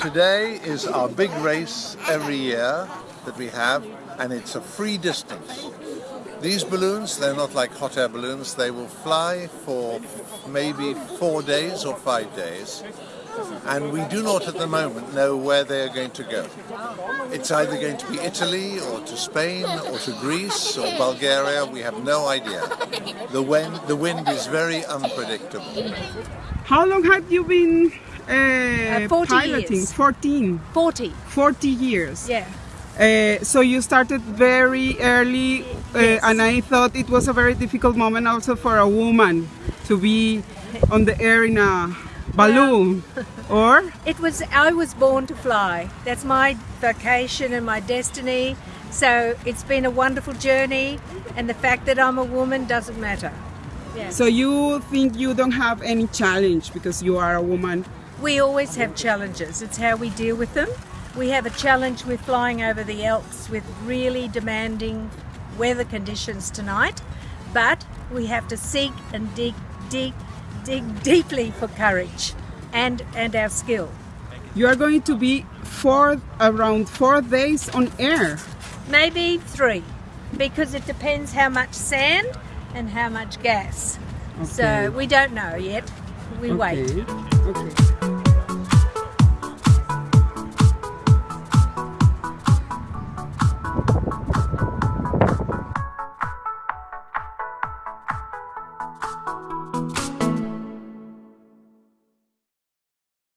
Today is our big race every year that we have, and it's a free distance. These balloons, they're not like hot air balloons, they will fly for maybe four days or five days, and we do not at the moment know where they are going to go. It's either going to be Italy or to Spain or to Greece or Bulgaria, we have no idea. The wind, the wind is very unpredictable. How long have you been uh, 40 piloting? years. 14. 40. 40 years. Yeah. Uh, so you started very early, uh, Yes. and I thought it was a very difficult moment also for a woman to be on the air in a balloon. or It was, I was born to fly. That's my vocation and my destiny. So it's been a wonderful journey, and the fact that I'm a woman doesn't matter. Yeah. so you think you don't have any challenge because you are a woman? We always have challenges. It's how we deal with them. We have a challenge with flying over the Alps with really demanding weather conditions tonight, but we have to seek and dig, dig, dig deeply for courage and, and our skill. You are going to be four around four days on air. Maybe three, because it depends how much sand and how much gas. Okay. So we don't know yet. We wait. Okay. Okay.